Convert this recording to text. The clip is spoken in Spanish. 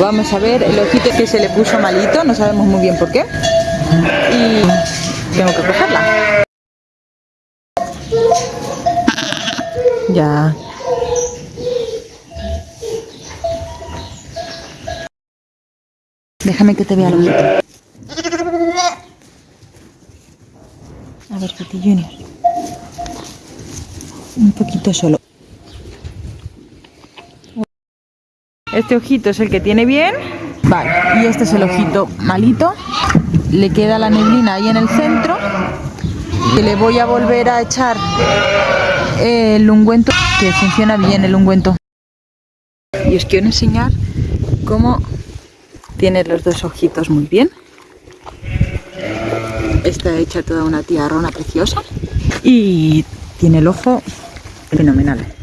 Vamos a ver el ojito que se le puso malito, no sabemos muy bien por qué. Y tengo que cogerla. Ya. Déjame que te vea el ojito. A ver, Piti Junior. Un poquito solo. Este ojito es el que tiene bien. Vale, y este es el ojito malito. Le queda la neblina ahí en el centro. Le voy a volver a echar el ungüento, que funciona bien el ungüento. Y os quiero enseñar cómo tiene los dos ojitos muy bien. Está hecha toda una tiarrona preciosa. Y tiene el ojo fenomenal.